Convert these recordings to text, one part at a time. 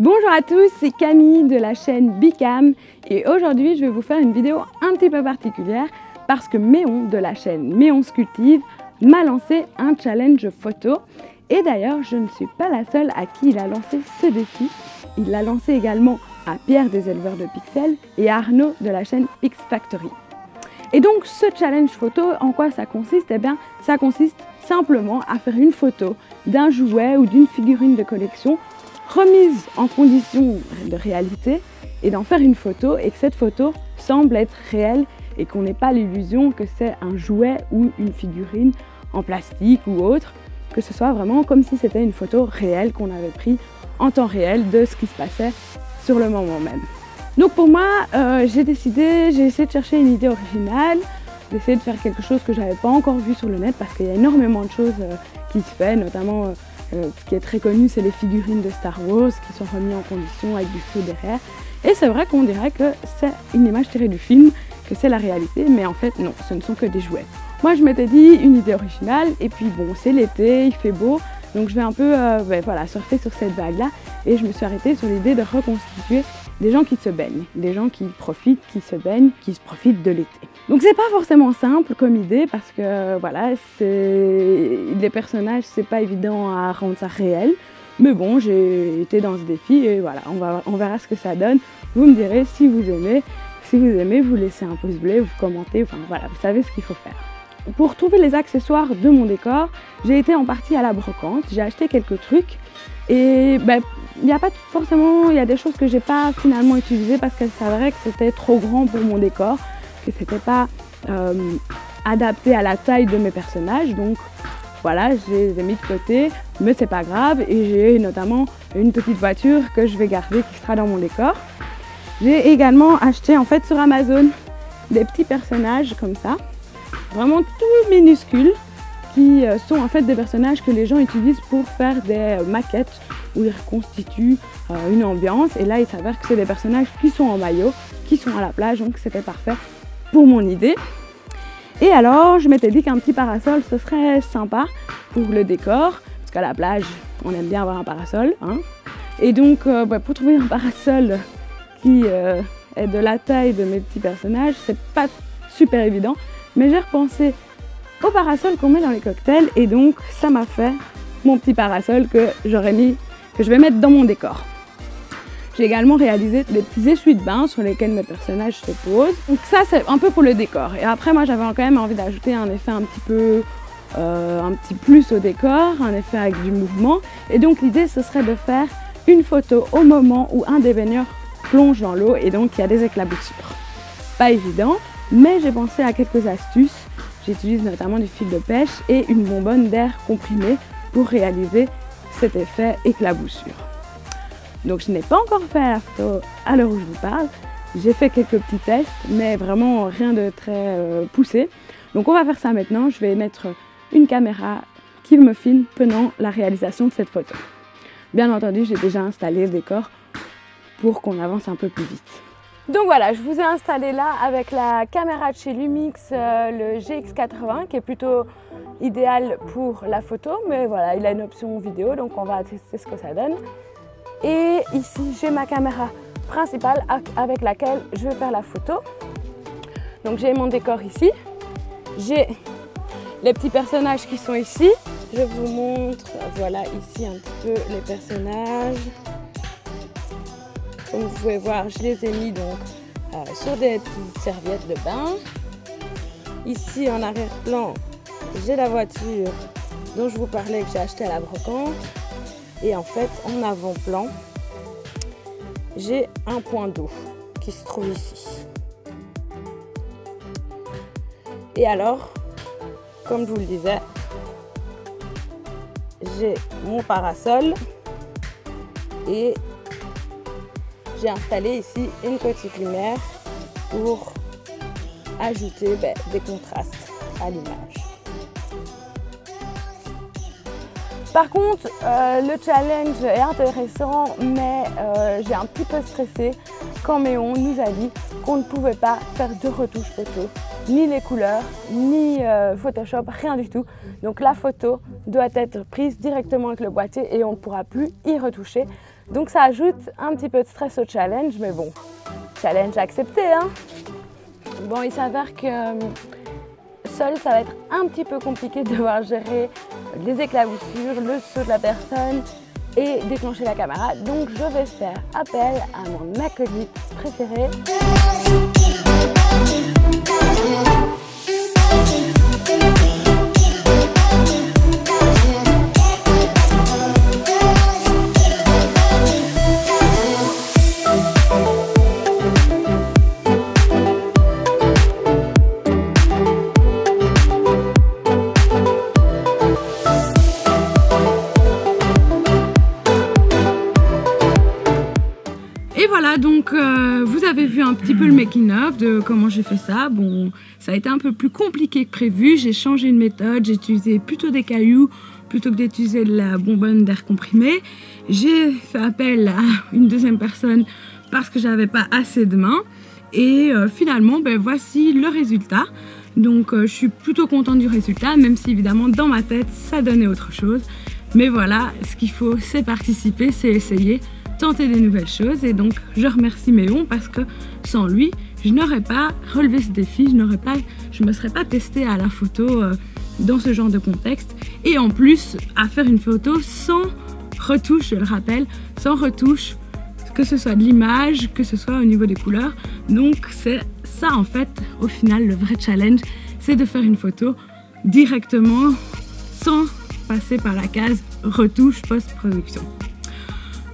Bonjour à tous, c'est Camille de la chaîne Bicam et aujourd'hui je vais vous faire une vidéo un petit peu particulière parce que Méon de la chaîne Méon Sculptive m'a lancé un challenge photo et d'ailleurs je ne suis pas la seule à qui il a lancé ce défi. Il l'a lancé également à Pierre des éleveurs de pixels et à Arnaud de la chaîne X Factory. Et donc ce challenge photo, en quoi ça consiste? Eh bien ça consiste simplement à faire une photo d'un jouet ou d'une figurine de collection remise en condition de réalité et d'en faire une photo et que cette photo semble être réelle et qu'on n'ait pas l'illusion que c'est un jouet ou une figurine en plastique ou autre, que ce soit vraiment comme si c'était une photo réelle qu'on avait prise en temps réel de ce qui se passait sur le moment même. Donc pour moi, euh, j'ai décidé, j'ai essayé de chercher une idée originale, d'essayer de faire quelque chose que je n'avais pas encore vu sur le net parce qu'il y a énormément de choses euh, qui se font, notamment euh, euh, ce qui est très connu, c'est les figurines de Star Wars qui sont remises en condition avec du feu derrière. Et c'est vrai qu'on dirait que c'est une image tirée du film, que c'est la réalité, mais en fait non, ce ne sont que des jouets. Moi je m'étais dit une idée originale, et puis bon, c'est l'été, il fait beau, donc je vais un peu euh, ben, voilà, surfer sur cette vague-là, et je me suis arrêtée sur l'idée de reconstituer des gens qui se baignent, des gens qui profitent, qui se baignent, qui se profitent de l'été. Donc c'est pas forcément simple comme idée parce que voilà, les personnages, c'est pas évident à rendre ça réel. Mais bon, j'ai été dans ce défi et voilà, on, va, on verra ce que ça donne. Vous me direz si vous aimez. Si vous aimez, vous laissez un pouce bleu, vous commentez, enfin voilà, vous savez ce qu'il faut faire. Pour trouver les accessoires de mon décor, j'ai été en partie à la brocante, j'ai acheté quelques trucs et ben, il n'y a pas forcément, y a des choses que j'ai pas finalement utilisées parce qu'elles s'avéraient que c'était trop grand pour mon décor, que c'était pas euh, adapté à la taille de mes personnages. Donc voilà, je les ai mis de côté, mais c'est pas grave. Et j'ai notamment une petite voiture que je vais garder qui sera dans mon décor. J'ai également acheté en fait sur Amazon des petits personnages comme ça, vraiment tout minuscules, qui euh, sont en fait des personnages que les gens utilisent pour faire des maquettes où ils reconstituent euh, une ambiance. Et là, il s'avère que c'est des personnages qui sont en maillot, qui sont à la plage, donc c'était parfait pour mon idée. Et alors, je m'étais dit qu'un petit parasol, ce serait sympa pour le décor, parce qu'à la plage, on aime bien avoir un parasol. Hein. Et donc, euh, bah, pour trouver un parasol qui euh, est de la taille de mes petits personnages, c'est pas super évident. Mais j'ai repensé au parasol qu'on met dans les cocktails, et donc ça m'a fait mon petit parasol que j'aurais mis que je vais mettre dans mon décor. J'ai également réalisé des petits essuies de bain sur lesquels mes personnages se posent. Donc ça, c'est un peu pour le décor. Et après, moi, j'avais quand même envie d'ajouter un effet un petit peu... Euh, un petit plus au décor, un effet avec du mouvement. Et donc l'idée, ce serait de faire une photo au moment où un des baigneurs plonge dans l'eau et donc il y a des éclaboussures. Pas évident, mais j'ai pensé à quelques astuces. J'utilise notamment du fil de pêche et une bonbonne d'air comprimé pour réaliser cet effet éclaboussure. Donc je n'ai pas encore fait la photo à l'heure où je vous parle. J'ai fait quelques petits tests, mais vraiment rien de très euh, poussé. Donc on va faire ça maintenant. Je vais mettre une caméra qui me filme pendant la réalisation de cette photo. Bien entendu, j'ai déjà installé le décor pour qu'on avance un peu plus vite. Donc voilà, je vous ai installé là avec la caméra de chez Lumix, euh, le GX80, qui est plutôt idéal pour la photo, mais voilà, il a une option vidéo, donc on va tester ce que ça donne. Et ici, j'ai ma caméra principale avec laquelle je vais faire la photo. Donc j'ai mon décor ici, j'ai les petits personnages qui sont ici. Je vous montre, voilà ici un petit peu les personnages. Comme vous pouvez voir, je les ai mis donc euh, sur des serviettes de bain. Ici en arrière-plan, j'ai la voiture dont je vous parlais que j'ai acheté à la brocante. Et en fait, en avant-plan, j'ai un point d'eau qui se trouve ici. Et alors, comme je vous le disais, j'ai mon parasol et j'ai installé ici une petite lumière pour ajouter ben, des contrastes à l'image. Par contre, euh, le challenge est intéressant, mais euh, j'ai un petit peu stressé quand Méon nous a dit qu'on ne pouvait pas faire de retouches photo, ni les couleurs, ni euh, Photoshop, rien du tout. Donc la photo doit être prise directement avec le boîtier et on ne pourra plus y retoucher. Donc ça ajoute un petit peu de stress au challenge, mais bon, challenge accepté. Hein bon, il s'avère que euh, seul, ça va être un petit peu compliqué de devoir gérer les éclaboussures, le saut de la personne et déclencher la caméra. Donc je vais faire appel à mon acolyte préféré. Donc euh, vous avez vu un petit peu le making of de comment j'ai fait ça. Bon, ça a été un peu plus compliqué que prévu. J'ai changé de méthode, j'ai utilisé plutôt des cailloux plutôt que d'utiliser la bonbonne d'air comprimé. J'ai fait appel à une deuxième personne parce que j'avais pas assez de mains. Et euh, finalement, ben, voici le résultat. Donc euh, je suis plutôt contente du résultat, même si évidemment dans ma tête ça donnait autre chose. Mais voilà, ce qu'il faut c'est participer, c'est essayer tenter des nouvelles choses et donc je remercie Méon parce que sans lui, je n'aurais pas relevé ce défi, je n'aurais pas, je me serais pas testée à la photo euh, dans ce genre de contexte et en plus à faire une photo sans retouche, je le rappelle, sans retouche, que ce soit de l'image, que ce soit au niveau des couleurs. Donc c'est ça en fait, au final, le vrai challenge, c'est de faire une photo directement sans passer par la case retouche post-production.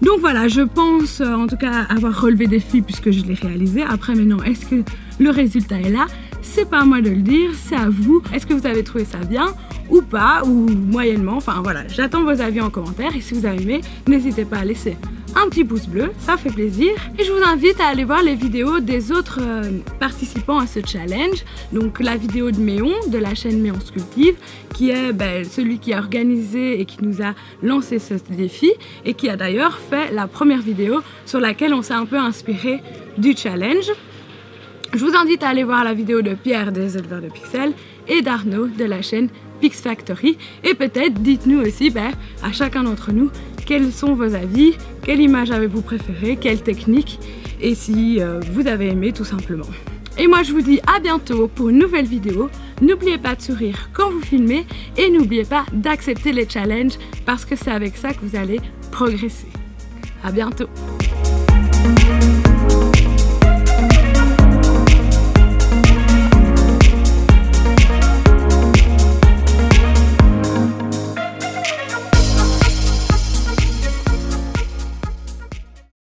Donc voilà, je pense euh, en tout cas avoir relevé des défis puisque je l'ai réalisé. Après maintenant, est-ce que le résultat est là? C'est pas à moi de le dire, c'est à vous. Est-ce que vous avez trouvé ça bien ou pas, ou moyennement? Enfin voilà, j'attends vos avis en commentaire et si vous avez aimé, n'hésitez pas à laisser un petit pouce bleu, ça fait plaisir. Et je vous invite à aller voir les vidéos des autres euh, participants à ce challenge. Donc la vidéo de Méon, de la chaîne Méon Sculptive, qui est ben, celui qui a organisé et qui nous a lancé ce défi et qui a d'ailleurs fait la première vidéo sur laquelle on s'est un peu inspiré du challenge. Je vous invite à aller voir la vidéo de Pierre des éleveurs de pixels et d'Arnaud de la chaîne Pix Factory et peut-être dites-nous aussi ben, à chacun d'entre nous quels sont vos avis, quelle image avez-vous préférée, quelle technique et si euh, vous avez aimé tout simplement. Et moi je vous dis à bientôt pour une nouvelle vidéo. N'oubliez pas de sourire quand vous filmez et n'oubliez pas d'accepter les challenges parce que c'est avec ça que vous allez progresser. À bientôt